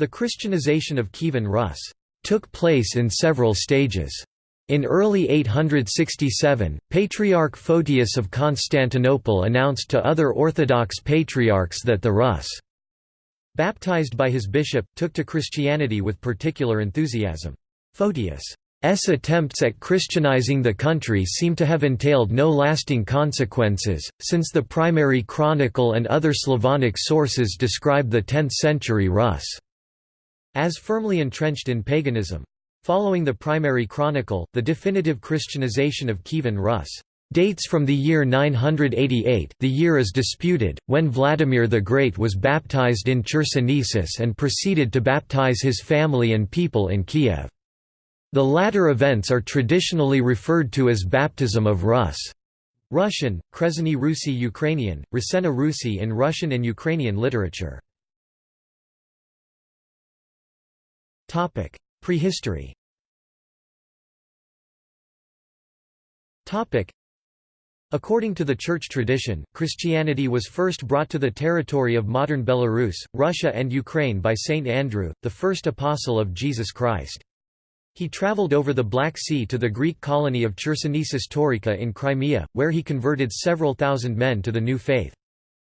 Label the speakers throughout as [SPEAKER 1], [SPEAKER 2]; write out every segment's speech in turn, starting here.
[SPEAKER 1] The Christianization of Kievan Rus took place in several stages. In early 867, Patriarch Photius of Constantinople announced to other Orthodox patriarchs that the Rus, baptized by his bishop, took to Christianity with particular enthusiasm. Photius' attempts at Christianizing the country seem to have entailed no lasting consequences, since the primary chronicle and other Slavonic sources describe the 10th-century Rus as firmly entrenched in paganism. Following the primary chronicle, the definitive Christianization of Kievan Rus dates from the year 988 the year is disputed, when Vladimir the Great was baptized in Chersonesus and proceeded to baptize his family and people in Kiev. The latter events are traditionally referred to as baptism of Rus. Russian, Krezheny Rusi Ukrainian, Rusena Rusi in Russian and Ukrainian literature. Prehistory Topic: According to the church tradition, Christianity was first brought to the territory of modern Belarus, Russia and Ukraine by Saint Andrew, the first apostle of Jesus Christ. He traveled over the Black Sea to the Greek colony of Chersonesus Taurica in Crimea, where he converted several thousand men to the new faith.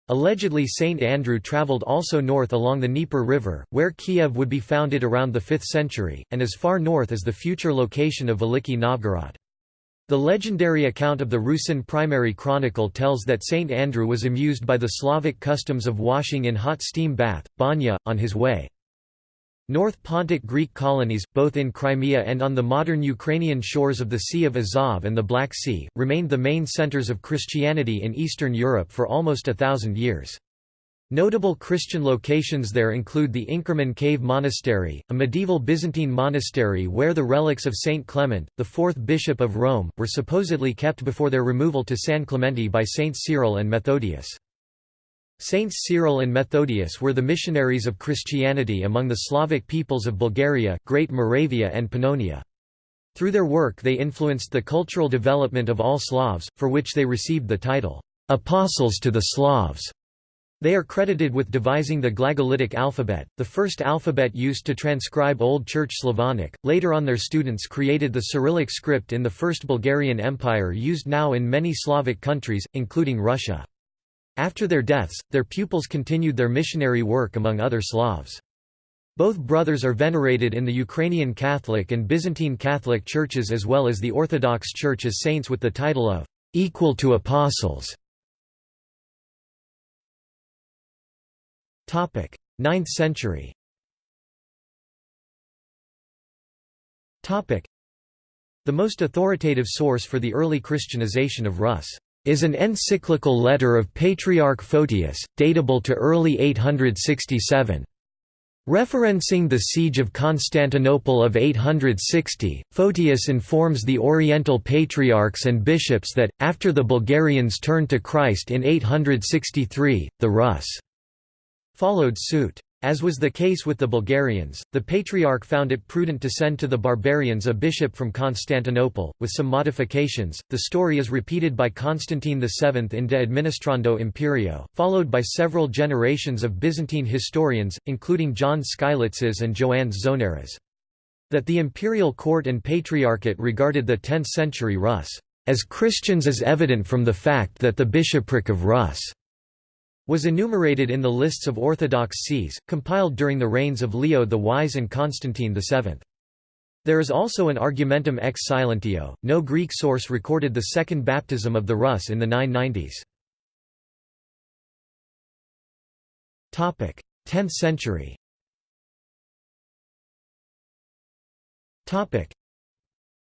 [SPEAKER 1] Allegedly Saint Andrew travelled also north along the Dnieper River, where Kiev would be founded around the 5th century, and as far north as the future location of Veliki Novgorod. The legendary account of the Rusin primary chronicle tells that Saint Andrew was amused by the Slavic customs of washing in hot steam bath, banya, on his way. North Pontic Greek colonies, both in Crimea and on the modern Ukrainian shores of the Sea of Azov and the Black Sea, remained the main centers of Christianity in Eastern Europe for almost a thousand years. Notable Christian locations there include the Inkerman Cave Monastery, a medieval Byzantine monastery where the relics of Saint Clement, the fourth bishop of Rome, were supposedly kept before their removal to San Clemente by Saints Cyril and Methodius. Saints Cyril and Methodius were the missionaries of Christianity among the Slavic peoples of Bulgaria, Great Moravia and Pannonia. Through their work they influenced the cultural development of all Slavs, for which they received the title, "'Apostles to the Slavs'". They are credited with devising the Glagolitic alphabet, the first alphabet used to transcribe Old Church Slavonic. Later on their students created the Cyrillic script in the First Bulgarian Empire used now in many Slavic countries, including Russia. After their deaths, their pupils continued their missionary work among other Slavs. Both brothers are venerated in the Ukrainian Catholic and Byzantine Catholic churches as well as the Orthodox Church as saints with the title of equal to apostles. 9th century The most authoritative source for the early Christianization of Rus is an encyclical letter of Patriarch Photius, datable to early 867. Referencing the siege of Constantinople of 860, Photius informs the Oriental patriarchs and bishops that, after the Bulgarians turned to Christ in 863, the Rus followed suit. As was the case with the Bulgarians, the Patriarch found it prudent to send to the barbarians a bishop from Constantinople, with some modifications. The story is repeated by Constantine VII in De Administrando Imperio, followed by several generations of Byzantine historians, including John Skylitzes and Joannes Zonaras. That the imperial court and patriarchate regarded the 10th century Rus as Christians is evident from the fact that the bishopric of Rus was enumerated in the lists of Orthodox sees, compiled during the reigns of Leo the Wise and Constantine VII. There is also an argumentum ex silentio. No Greek source recorded the second baptism of the Rus in the 990s. 10th century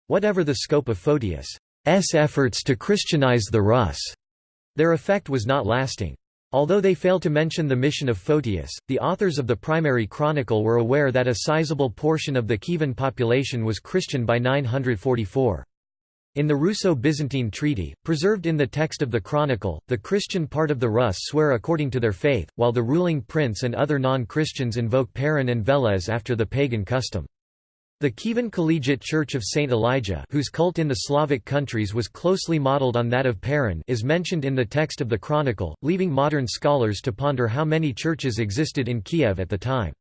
[SPEAKER 1] Whatever the scope of Photius' efforts to Christianize the Rus, their effect was not lasting. Although they fail to mention the mission of Photius, the authors of the primary chronicle were aware that a sizable portion of the Kievan population was Christian by 944. In the Russo-Byzantine treaty, preserved in the text of the chronicle, the Christian part of the Rus swear according to their faith, while the ruling prince and other non-Christians invoke Perun and Veles after the pagan custom. The Kievan Collegiate Church of St. Elijah whose cult in the Slavic countries was closely modeled on that of Perun is mentioned in the text of the Chronicle, leaving modern scholars to ponder how many churches existed in Kiev at the time.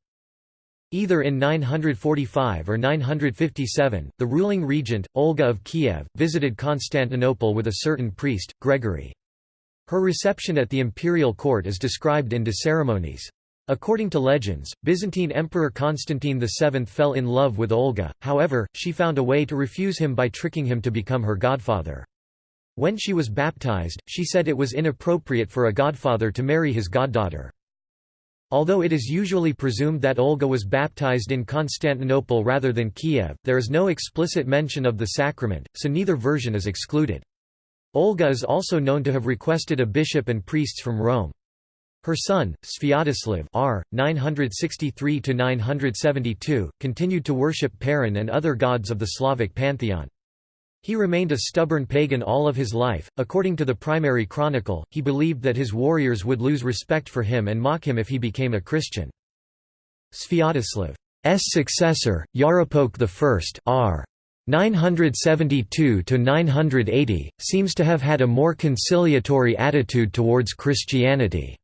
[SPEAKER 1] Either in 945 or 957, the ruling regent, Olga of Kiev, visited Constantinople with a certain priest, Gregory. Her reception at the imperial court is described in De Ceremoniis. According to legends, Byzantine Emperor Constantine VII fell in love with Olga, however, she found a way to refuse him by tricking him to become her godfather. When she was baptized, she said it was inappropriate for a godfather to marry his goddaughter. Although it is usually presumed that Olga was baptized in Constantinople rather than Kiev, there is no explicit mention of the sacrament, so neither version is excluded. Olga is also known to have requested a bishop and priests from Rome. Her son, Sviatoslav r. 963–972, continued to worship Perun and other gods of the Slavic pantheon. He remained a stubborn pagan all of his life. According to the primary chronicle, he believed that his warriors would lose respect for him and mock him if he became a Christian. Sviatoslav's successor, Yaropolk I r. 972–980, seems to have had a more conciliatory attitude towards Christianity.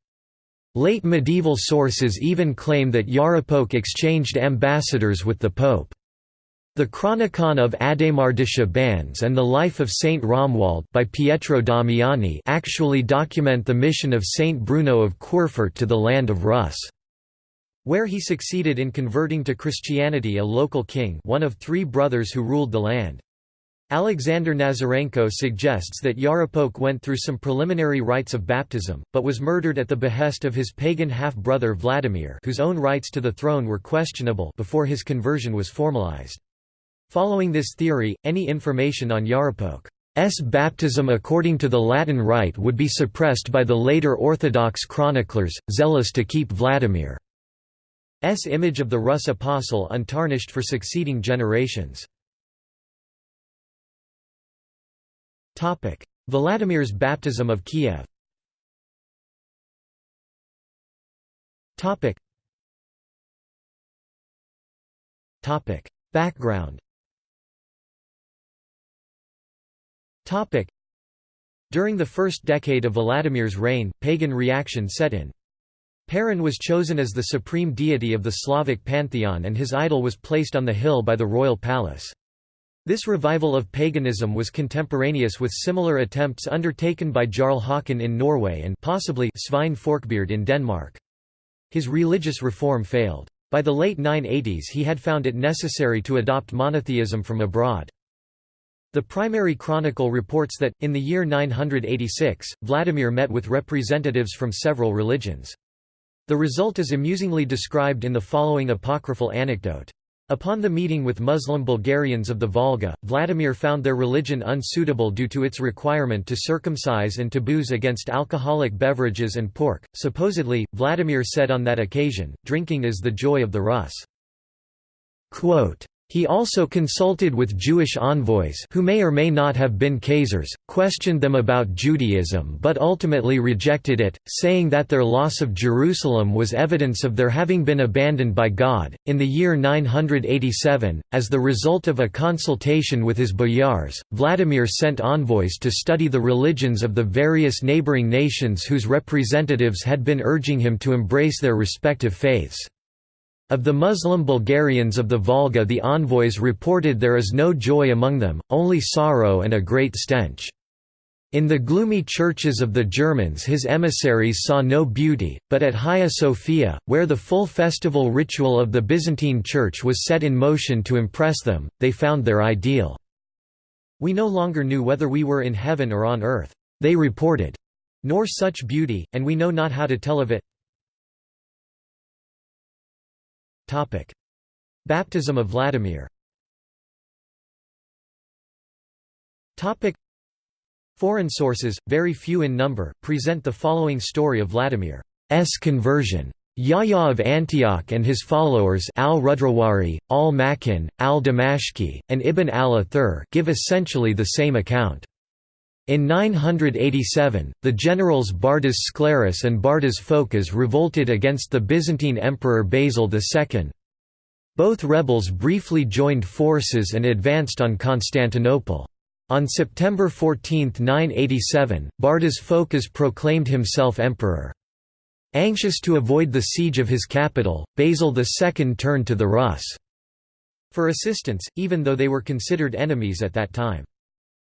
[SPEAKER 1] Late medieval sources even claim that Yaropolk exchanged ambassadors with the Pope. The Chronicon of Adhémar de and the Life of Saint Romuald by Pietro Damiani actually document the mission of Saint Bruno of Querfurt to the land of Rus, where he succeeded in converting to Christianity a local king one of three brothers who ruled the land. Alexander Nazarenko suggests that Yaropolk went through some preliminary rites of baptism, but was murdered at the behest of his pagan half-brother Vladimir whose own rights to the throne were questionable before his conversion was formalized. Following this theory, any information on Yaropolk's baptism according to the Latin rite would be suppressed by the later Orthodox chroniclers, zealous to keep Vladimir's image of the Rus apostle untarnished for succeeding generations. Vladimir's baptism of Kiev Topic. Topic. Background Topic. During the first decade of Vladimir's reign, pagan reaction set in. Perun was chosen as the supreme deity of the Slavic pantheon and his idol was placed on the hill by the royal palace. This revival of paganism was contemporaneous with similar attempts undertaken by Jarl Håkon in Norway and possibly Svein Forkbeard in Denmark. His religious reform failed. By the late 980s he had found it necessary to adopt monotheism from abroad. The primary chronicle reports that, in the year 986, Vladimir met with representatives from several religions. The result is amusingly described in the following apocryphal anecdote. Upon the meeting with Muslim Bulgarians of the Volga, Vladimir found their religion unsuitable due to its requirement to circumcise and taboos against alcoholic beverages and pork. Supposedly, Vladimir said on that occasion, Drinking is the joy of the Rus. Quote, he also consulted with Jewish envoys who may or may not have been Khazars, questioned them about Judaism but ultimately rejected it, saying that their loss of Jerusalem was evidence of their having been abandoned by God. In the year 987, as the result of a consultation with his boyars, Vladimir sent envoys to study the religions of the various neighboring nations whose representatives had been urging him to embrace their respective faiths. Of the Muslim Bulgarians of the Volga the envoys reported there is no joy among them, only sorrow and a great stench. In the gloomy churches of the Germans his emissaries saw no beauty, but at Hagia Sophia, where the full festival ritual of the Byzantine Church was set in motion to impress them, they found their ideal. We no longer knew whether we were in heaven or on earth, they reported, nor such beauty, and we know not how to tell of it. Topic: Baptism of Vladimir. Topic: Foreign sources, very few in number, present the following story of Vladimir's conversion. Yahya of Antioch and his followers al-Rudrawari, al-Makin, al-Damashqi, and Ibn al-Athir give essentially the same account. In 987, the generals Bardas Skleros and Bardas Phokas revolted against the Byzantine Emperor Basil II. Both rebels briefly joined forces and advanced on Constantinople. On September 14, 987, Bardas Phokas proclaimed himself emperor. Anxious to avoid the siege of his capital, Basil II turned to the Rus' for assistance, even though they were considered enemies at that time.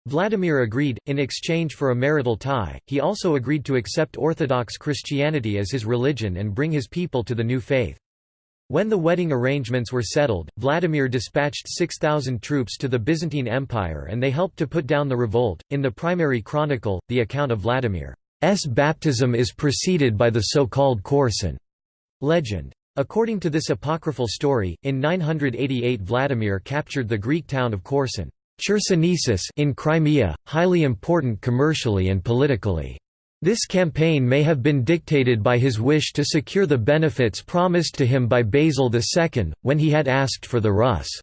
[SPEAKER 1] Vladimir agreed, in exchange for a marital tie, he also agreed to accept Orthodox Christianity as his religion and bring his people to the new faith. When the wedding arrangements were settled, Vladimir dispatched 6,000 troops to the Byzantine Empire and they helped to put down the revolt. In the primary chronicle, the account of Vladimir's baptism is preceded by the so-called Korsun legend. According to this apocryphal story, in 988 Vladimir captured the Greek town of Korsun in Crimea, highly important commercially and politically. This campaign may have been dictated by his wish to secure the benefits promised to him by Basil II, when he had asked for the Rus'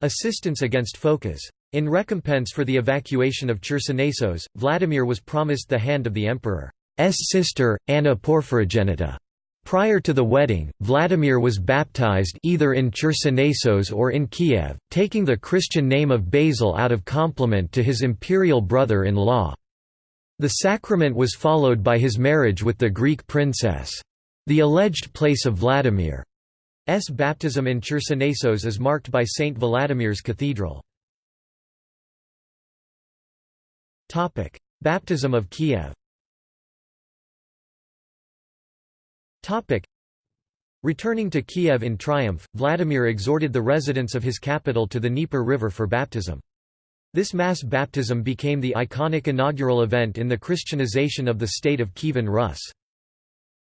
[SPEAKER 1] assistance against Phocas. In recompense for the evacuation of Chersonesos, Vladimir was promised the hand of the emperor's sister, Anna Porphyrogenita. Prior to the wedding, Vladimir was baptized either in Chersonesos or in Kiev, taking the Christian name of Basil out of compliment to his imperial brother-in-law. The sacrament was followed by his marriage with the Greek princess. The alleged place of Vladimir's baptism in Chersonesos is marked by St. Vladimir's Cathedral. Baptism of Kiev Returning to Kiev in triumph, Vladimir exhorted the residents of his capital to the Dnieper River for baptism. This mass baptism became the iconic inaugural event in the Christianization of the state of Kievan Rus.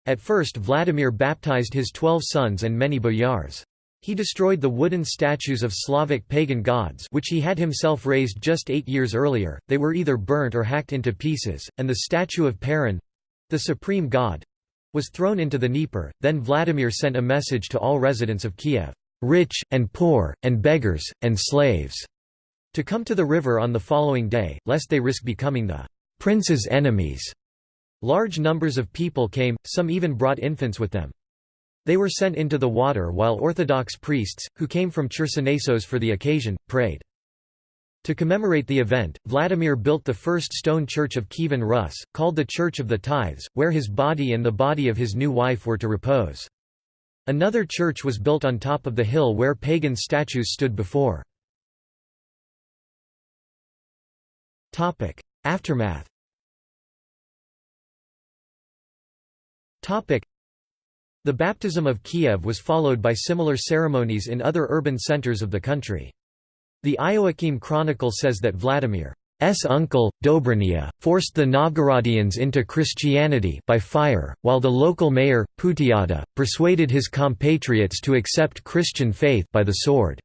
[SPEAKER 1] At first Vladimir baptized his twelve sons and many boyars. He destroyed the wooden statues of Slavic pagan gods which he had himself raised just eight years earlier, they were either burnt or hacked into pieces, and the statue of Perun—the supreme god—was thrown into the Dnieper. Then Vladimir sent a message to all residents of Kiev, "...rich, and poor, and beggars, and slaves." to come to the river on the following day, lest they risk becoming the prince's enemies. Large numbers of people came, some even brought infants with them. They were sent into the water while Orthodox priests, who came from Chersonesos for the occasion, prayed. To commemorate the event, Vladimir built the first stone church of Kievan Rus, called the Church of the Tithes, where his body and the body of his new wife were to repose. Another church was built on top of the hill where pagan statues stood before. Aftermath. The baptism of Kiev was followed by similar ceremonies in other urban centers of the country. The Ioakim Chronicle says that Vladimir's uncle, Dobrynya, forced the Novgorodians into Christianity by fire, while the local mayor, Putyata, persuaded his compatriots to accept Christian faith by the sword.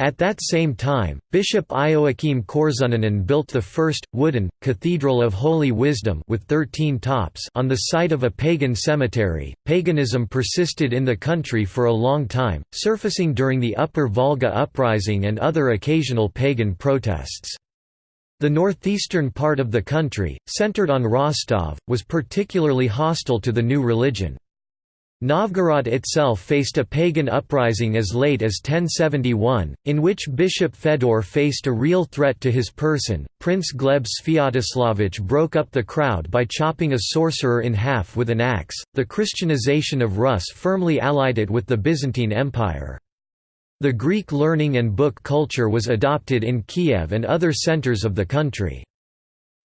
[SPEAKER 1] At that same time, Bishop Ioakim Korsunianin built the first, wooden, Cathedral of Holy Wisdom with 13 tops on the site of a pagan cemetery. Paganism persisted in the country for a long time, surfacing during the Upper Volga Uprising and other occasional pagan protests. The northeastern part of the country, centered on Rostov, was particularly hostile to the new religion. Novgorod itself faced a pagan uprising as late as 1071, in which Bishop Fedor faced a real threat to his person. Prince Gleb Sviatoslavich broke up the crowd by chopping a sorcerer in half with an axe. The Christianization of Rus firmly allied it with the Byzantine Empire. The Greek learning and book culture was adopted in Kiev and other centers of the country.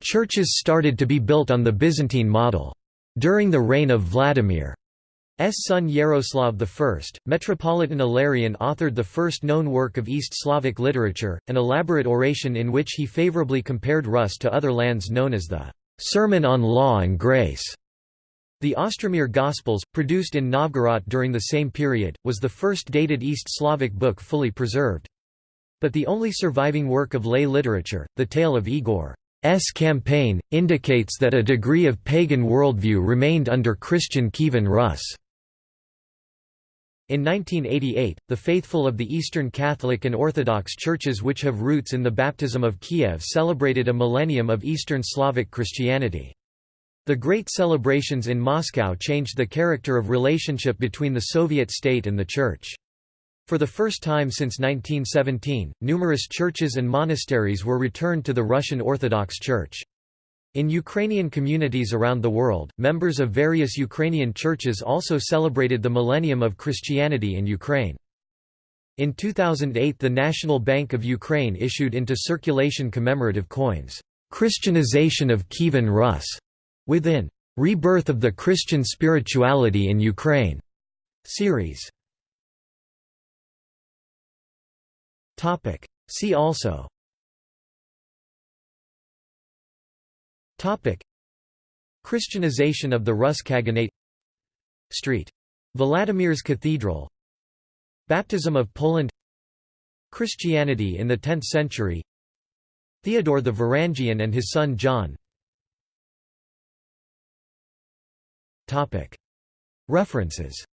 [SPEAKER 1] Churches started to be built on the Byzantine model. During the reign of Vladimir. Son Yaroslav I, Metropolitan Ilarion authored the first known work of East Slavic literature, an elaborate oration in which he favorably compared Rus to other lands known as the "'Sermon on Law and Grace'". The Ostromir Gospels, produced in Novgorod during the same period, was the first dated East Slavic book fully preserved. But the only surviving work of lay literature, the tale of Igor's campaign, indicates that a degree of pagan worldview remained under Christian Kievan Rus'. In 1988, the faithful of the Eastern Catholic and Orthodox churches which have roots in the baptism of Kiev celebrated a millennium of Eastern Slavic Christianity. The great celebrations in Moscow changed the character of relationship between the Soviet state and the Church. For the first time since 1917, numerous churches and monasteries were returned to the Russian Orthodox Church. In Ukrainian communities around the world, members of various Ukrainian churches also celebrated the millennium of Christianity in Ukraine. In 2008 the National Bank of Ukraine issued into circulation commemorative coins, "'Christianization of Kievan Rus' within "'Rebirth of the Christian Spirituality in Ukraine' series. See also Christianization of the Rus Khaganate Street. Vladimir's Cathedral. Baptism of Poland. Christianity in the 10th century. Theodore the Varangian and his son John. References